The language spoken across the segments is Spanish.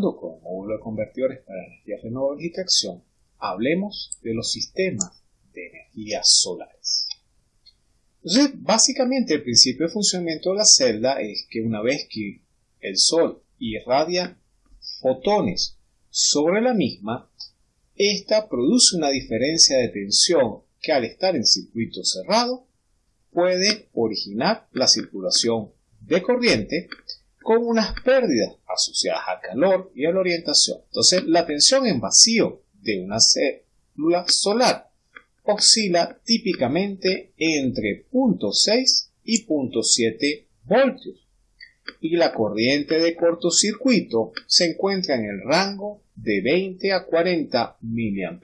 Con el módulo de convertidores para energías renovables y tracción, hablemos de los sistemas de energías solares. Entonces, básicamente el principio de funcionamiento de la celda es que una vez que el sol irradia fotones sobre la misma, esta produce una diferencia de tensión que al estar en circuito cerrado puede originar la circulación de corriente con unas pérdidas asociadas al calor y a la orientación. Entonces, la tensión en vacío de una célula solar oscila típicamente entre 0.6 y 0.7 voltios y la corriente de cortocircuito se encuentra en el rango de 20 a 40 mA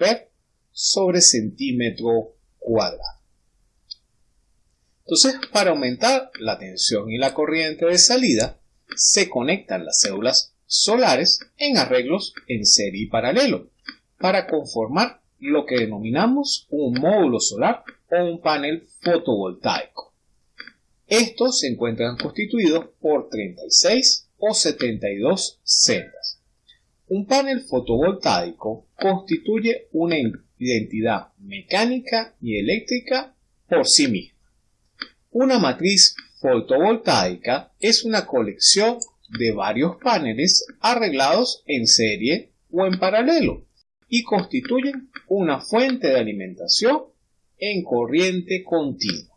sobre centímetro cuadrado. Entonces, para aumentar la tensión y la corriente de salida, se conectan las células solares en arreglos en serie y paralelo para conformar lo que denominamos un módulo solar o un panel fotovoltaico. Estos se encuentran constituidos por 36 o 72 celdas. Un panel fotovoltaico constituye una identidad mecánica y eléctrica por sí misma. Una matriz fotovoltaica es una colección de varios paneles arreglados en serie o en paralelo y constituyen una fuente de alimentación en corriente continua.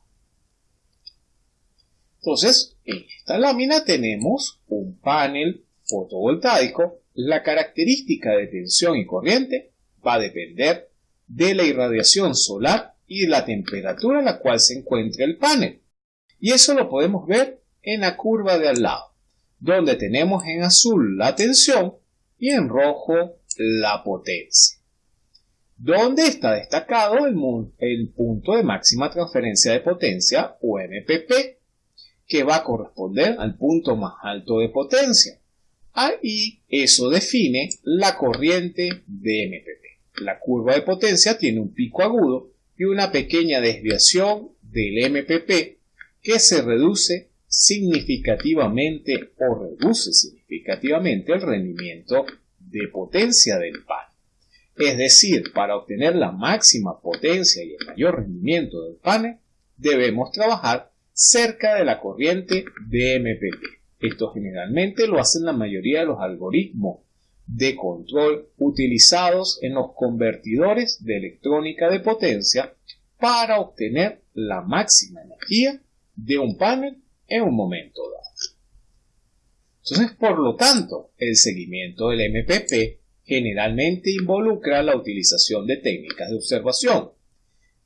Entonces, en esta lámina tenemos un panel fotovoltaico. La característica de tensión y corriente va a depender de la irradiación solar y de la temperatura a la cual se encuentra el panel. Y eso lo podemos ver en la curva de al lado, donde tenemos en azul la tensión y en rojo la potencia. Donde está destacado el, punto de máxima transferencia de potencia o MPP, que va a corresponder al punto más alto de potencia. Ahí eso define la corriente de MPP. La curva de potencia tiene un pico agudo y una pequeña desviación del MPP que se reduce significativamente o reduce significativamente el rendimiento de potencia del panel. Es decir, para obtener la máxima potencia y el mayor rendimiento del panel, debemos trabajar cerca de la corriente de MPP. Esto generalmente lo hacen la mayoría de los algoritmos de control utilizados en los convertidores de electrónica de potencia para obtener la máxima energía de un panel en un momento dado. Entonces, por lo tanto, el seguimiento del MPP generalmente involucra la utilización de técnicas de observación.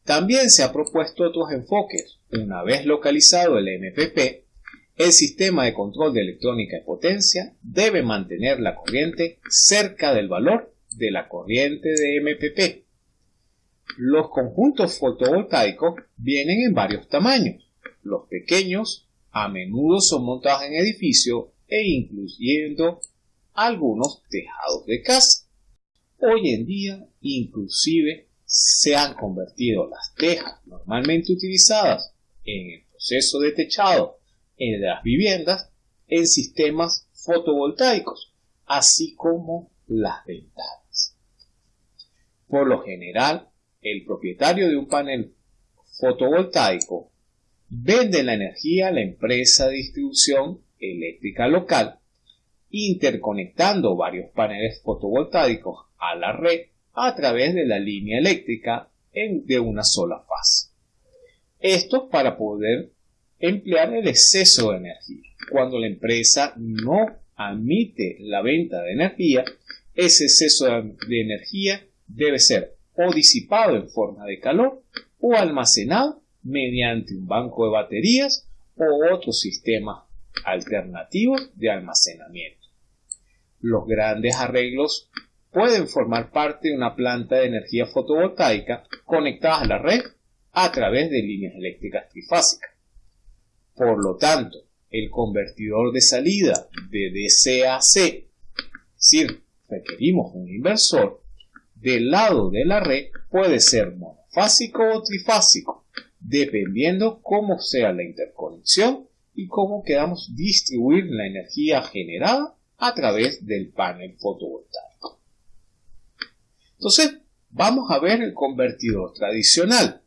También se ha propuesto otros enfoques. Una vez localizado el MPP, el sistema de control de electrónica de potencia debe mantener la corriente cerca del valor de la corriente de MPP. Los conjuntos fotovoltaicos vienen en varios tamaños. Los pequeños a menudo son montados en edificios e incluyendo algunos tejados de casa. Hoy en día inclusive se han convertido las tejas normalmente utilizadas en el proceso de techado en las viviendas en sistemas fotovoltaicos, así como las ventanas. Por lo general, el propietario de un panel fotovoltaico vende la energía a la empresa de distribución eléctrica local, interconectando varios paneles fotovoltaicos a la red a través de la línea eléctrica de una sola fase. Esto para poder emplear el exceso de energía. Cuando la empresa no admite la venta de energía, ese exceso de energía debe ser o disipado en forma de calor o almacenado mediante un banco de baterías o otros sistemas alternativos de almacenamiento. Los grandes arreglos pueden formar parte de una planta de energía fotovoltaica conectada a la red a través de líneas eléctricas trifásicas. Por lo tanto, el convertidor de salida de DCAC, es decir, requerimos un inversor, del lado de la red puede ser monofásico o trifásico, dependiendo cómo sea la interconexión y cómo queramos distribuir la energía generada a través del panel fotovoltaico. Entonces, vamos a ver el convertidor tradicional.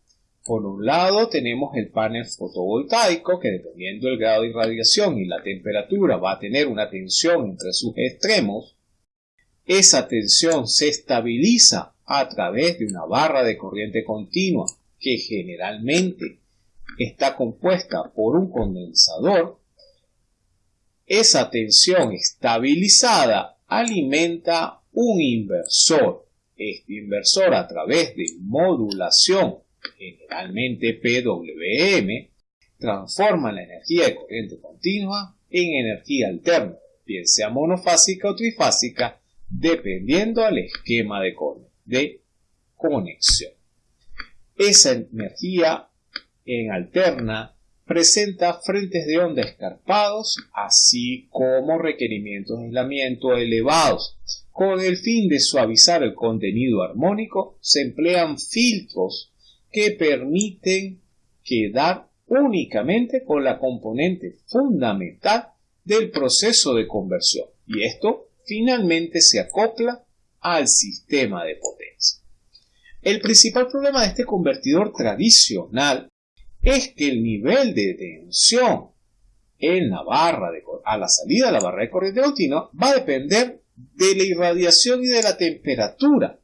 Por un lado tenemos el panel fotovoltaico que dependiendo del grado de irradiación y la temperatura va a tener una tensión entre sus extremos. Esa tensión se estabiliza a través de una barra de corriente continua que generalmente está compuesta por un condensador. Esa tensión estabilizada alimenta un inversor. Este inversor a través de modulación generalmente PWM, transforma la energía de corriente continua en energía alterna, bien sea monofásica o trifásica, dependiendo del esquema de, de conexión. Esa energía en alterna presenta frentes de onda escarpados, así como requerimientos de aislamiento elevados. Con el fin de suavizar el contenido armónico, se emplean filtros que permiten quedar únicamente con la componente fundamental del proceso de conversión y esto finalmente se acopla al sistema de potencia. El principal problema de este convertidor tradicional es que el nivel de tensión en la barra de, a la salida de la barra de corriente continua va a depender de la irradiación y de la temperatura.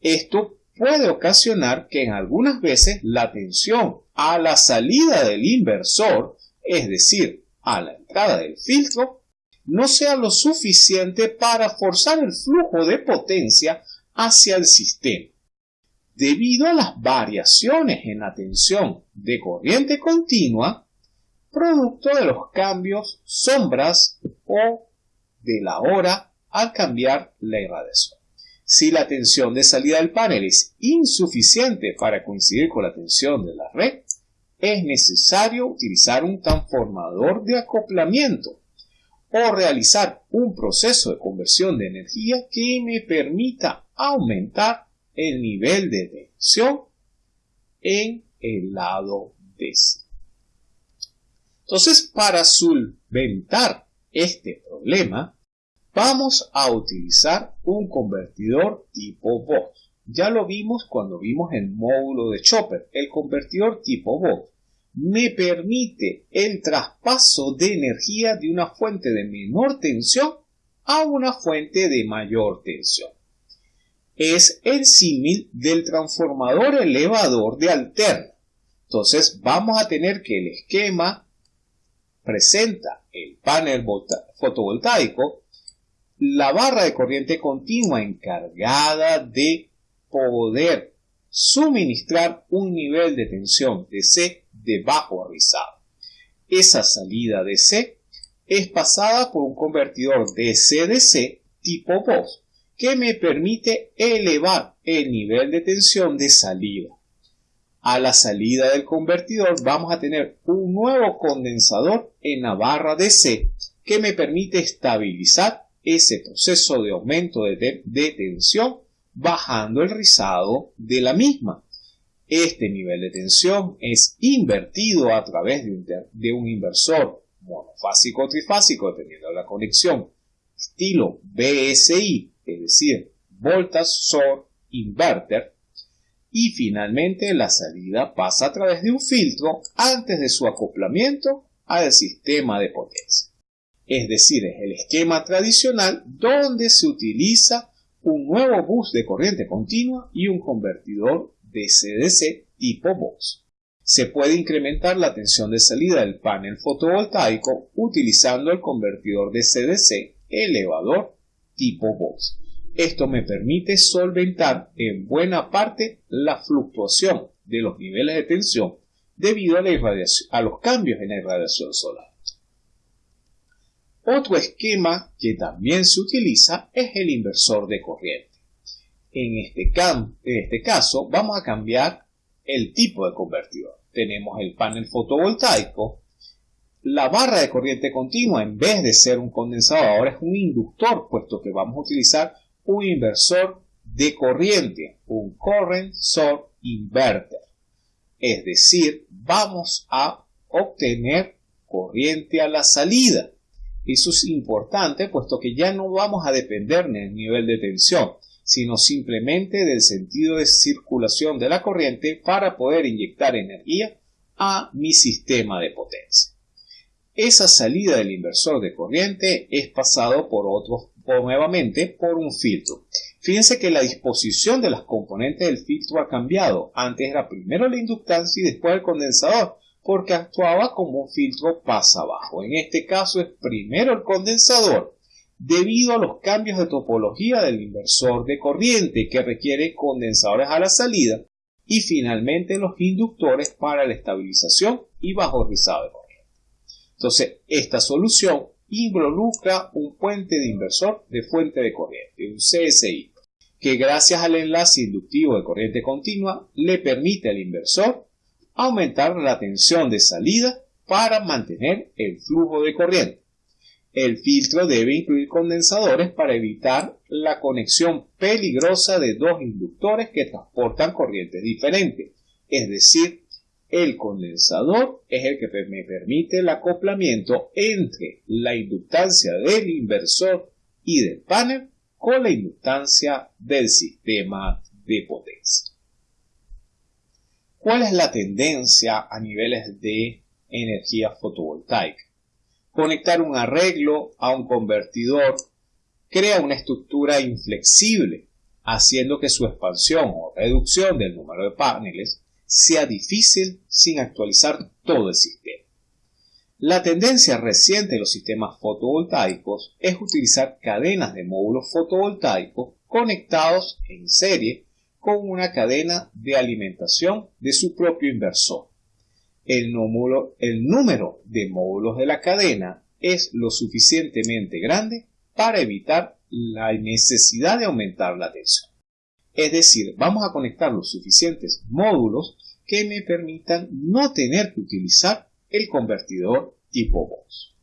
Esto puede ocasionar que en algunas veces la tensión a la salida del inversor, es decir, a la entrada del filtro, no sea lo suficiente para forzar el flujo de potencia hacia el sistema. Debido a las variaciones en la tensión de corriente continua, producto de los cambios sombras o de la hora al cambiar la irradiación. Si la tensión de salida del panel es insuficiente para coincidir con la tensión de la red, es necesario utilizar un transformador de acoplamiento o realizar un proceso de conversión de energía que me permita aumentar el nivel de tensión en el lado DC. Entonces, para solventar este problema, Vamos a utilizar un convertidor tipo Vox. Ya lo vimos cuando vimos el módulo de Chopper. El convertidor tipo Vox me permite el traspaso de energía de una fuente de menor tensión a una fuente de mayor tensión. Es el símil del transformador elevador de alterna. Entonces vamos a tener que el esquema presenta el panel fotovoltaico la barra de corriente continua encargada de poder suministrar un nivel de tensión DC de bajo rizado. Esa salida DC es pasada por un convertidor DC-DC tipo voz que me permite elevar el nivel de tensión de salida. A la salida del convertidor vamos a tener un nuevo condensador en la barra DC que me permite estabilizar ese proceso de aumento de, tensión bajando el rizado de la misma. Este nivel de tensión es invertido a través de un, de un inversor monofásico o trifásico, dependiendo de la conexión, estilo BSI, es decir, Voltage Source Inverter, y finalmente la salida pasa a través de un filtro antes de su acoplamiento al sistema de potencia es decir, es el esquema tradicional donde se utiliza un nuevo bus de corriente continua y un convertidor DC-DC tipo box. Se puede incrementar la tensión de salida del panel fotovoltaico utilizando el convertidor DC-DC elevador tipo box. Esto me permite solventar en buena parte la fluctuación de los niveles de tensión debido a, a los cambios en la irradiación solar. Otro esquema que también se utiliza es el inversor de corriente. En este, en este caso vamos a cambiar el tipo de convertidor. Tenemos el panel fotovoltaico. La barra de corriente continua, en vez de ser un condensador, ahora es un inductor, puesto que vamos a utilizar un inversor de corriente, un current source inverter. Es decir, vamos a obtener corriente a la salida Eso es importante puesto que ya no vamos a depender del nivel de tensión, sino simplemente del sentido de circulación de la corriente para poder inyectar energía a mi sistema de potencia. Esa salida del inversor de corriente es pasado por otro o nuevamente por un filtro. Fíjense que la disposición de las componentes del filtro ha cambiado. Antes era primero la inductancia y después el condensador porque actuaba como un filtro pasa abajo. En este caso es primero el condensador, debido a los cambios de topología del inversor de corriente que requiere condensadores a la salida y finalmente los inductores para la estabilización y bajo rizado de corriente. Entonces, esta solución involucra un puente de inversor de fuente de corriente, un CSI, que gracias al enlace inductivo de corriente continua le permite al inversor aumentar la tensión de salida para mantener el flujo de corriente. El filtro debe incluir condensadores para evitar la conexión peligrosa de dos inductores que transportan corrientes diferentes. Es decir, el condensador es el que me permite el acoplamiento entre la inductancia del inversor y del panel con la inductancia del sistema de potencia. ¿Cuál es la tendencia a niveles de energía fotovoltaica? Conectar un arreglo a un convertidor crea una estructura inflexible, haciendo que su expansión o reducción del número de paneles sea difícil sin actualizar todo el sistema. La tendencia reciente de los sistemas fotovoltaicos es utilizar cadenas de módulos fotovoltaicos conectados en serie con una cadena de alimentación de su propio inversor. El número, el número de módulos de la cadena es lo suficientemente grande para evitar la necesidad de aumentar la tensión. Es decir, vamos a conectar los suficientes módulos que me permitan no tener que utilizar el convertidor tipo voz.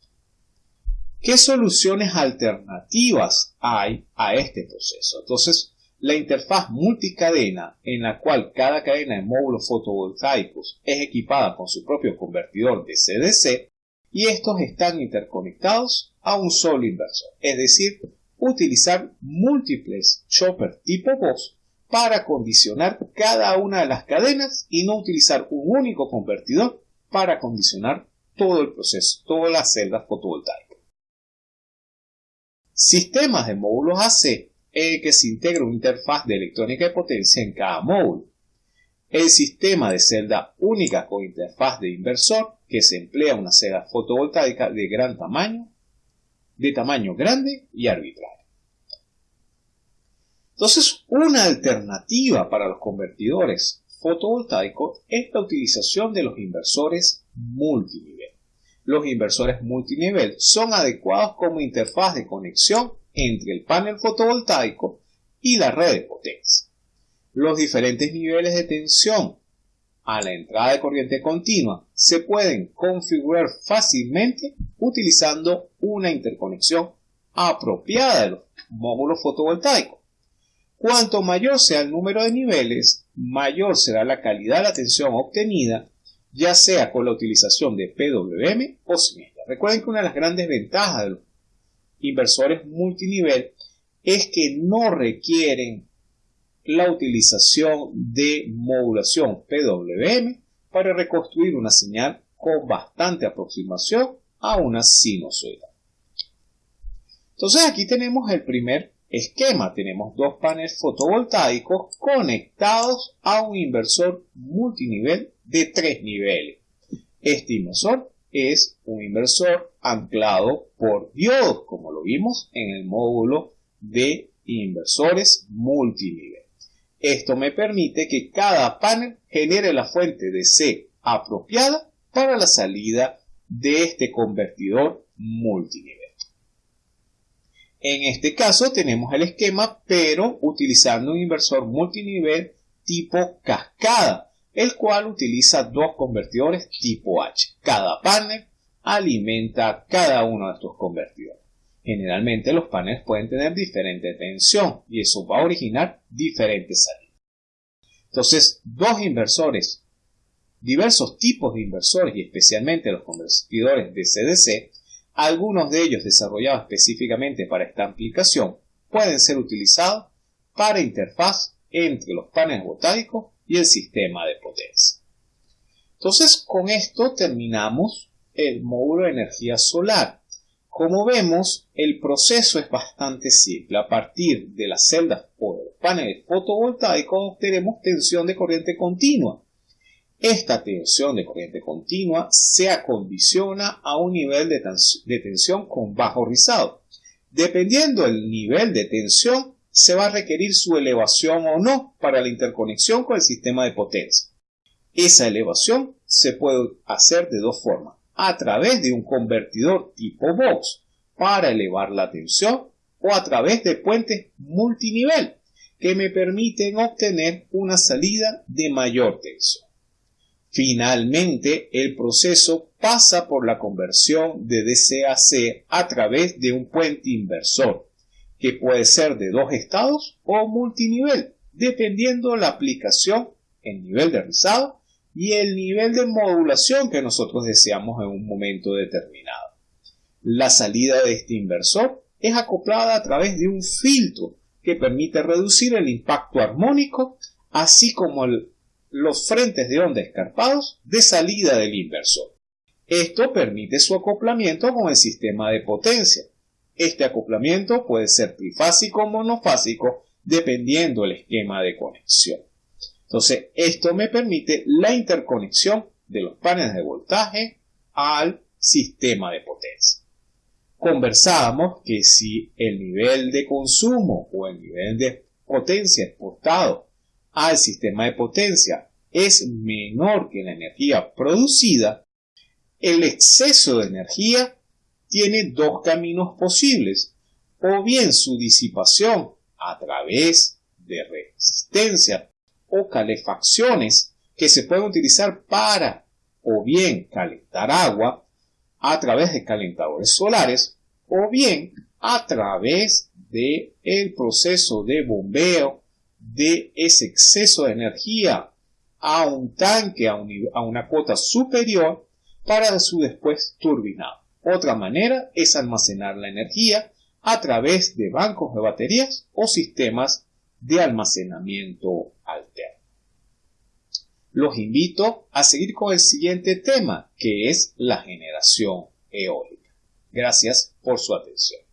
¿Qué soluciones alternativas hay a este proceso? Entonces, la interfaz multicadena, en la cual cada cadena de módulos fotovoltaicos es equipada con su propio convertidor de CDC, y estos están interconectados a un solo inversor, es decir, utilizar múltiples chopper tipo voz para condicionar cada una de las cadenas y no utilizar un único convertidor para condicionar todo el proceso, todas las celdas fotovoltaicas. Sistemas de módulos AC que se integra una interfaz de electrónica de potencia en cada módulo. El sistema de celda única con interfaz de inversor, que se emplea una celda fotovoltaica de gran tamaño, de tamaño grande y arbitrario. Entonces, una alternativa para los convertidores fotovoltaicos es la utilización de los inversores multinivel. Los inversores multinivel son adecuados como interfaz de conexión entre el panel fotovoltaico y la red de potencia. Los diferentes niveles de tensión a la entrada de corriente continua se pueden configurar fácilmente utilizando una interconexión apropiada de los módulos fotovoltaicos. Cuanto mayor sea el número de niveles, mayor será la calidad de la tensión obtenida, ya sea con la utilización de PWM o sin Recuerden que una de las grandes ventajas de los inversores multinivel es que no requieren la utilización de modulación PWM para reconstruir una señal con bastante aproximación a una sinusoidal. Entonces aquí tenemos el primer esquema. Tenemos dos paneles fotovoltaicos conectados a un inversor multinivel de tres niveles. Este inversor es un inversor anclado por diodos, como lo vimos en el módulo de inversores multinivel. Esto me permite que cada panel genere la fuente de C apropiada para la salida de este convertidor multinivel. En este caso tenemos el esquema, pero utilizando un inversor multinivel tipo cascada, el cual utiliza dos convertidores tipo H. Cada panel alimenta cada uno de estos convertidores. Generalmente los paneles pueden tener diferente tensión y eso va a originar diferentes salidas. Entonces, dos inversores, diversos tipos de inversores y especialmente los convertidores de CDC, algunos de ellos desarrollados específicamente para esta aplicación pueden ser utilizados para interfaz entre los paneles voltaicos y el sistema de potencia. Entonces, con esto terminamos el módulo de energía solar. Como vemos, el proceso es bastante simple. A partir de las celdas o de los paneles fotovoltaicos obtenemos tensión de corriente continua. Esta tensión de corriente continua se acondiciona a un nivel de, tensión con bajo rizado. Dependiendo del nivel de tensión, se va a requerir su elevación o no para la interconexión con el sistema de potencia. Esa elevación se puede hacer de dos formas, a través de un convertidor tipo box para elevar la tensión o a través de puentes multinivel que me permiten obtener una salida de mayor tensión. Finalmente, el proceso pasa por la conversión de DC a través de un puente inversor, que puede ser de dos estados o multinivel, dependiendo la aplicación, el nivel de rizado y el nivel de modulación que nosotros deseamos en un momento determinado. La salida de este inversor es acoplada a través de un filtro que permite reducir el impacto armónico, así como el los frentes de onda escarpados de salida del inversor. Esto permite su acoplamiento con el sistema de potencia. Este acoplamiento puede ser trifásico o monofásico dependiendo del esquema de conexión. Entonces, esto me permite la interconexión de los paneles de voltaje al sistema de potencia. Conversábamos que si el nivel de consumo o el nivel de potencia exportado al sistema de potencia. Es menor que la energía producida, el exceso de energía tiene dos caminos posibles, o bien su disipación a través de resistencia o calefacciones que se pueden utilizar para o bien calentar agua a través de calentadores solares o bien a través de el proceso de bombeo de ese exceso de energía a un tanque a, una cuota superior para su después turbinado. Otra manera es almacenar la energía a través de bancos de baterías o sistemas de almacenamiento alterno. Los invito a seguir con el siguiente tema, que es la generación eólica. Gracias por su atención.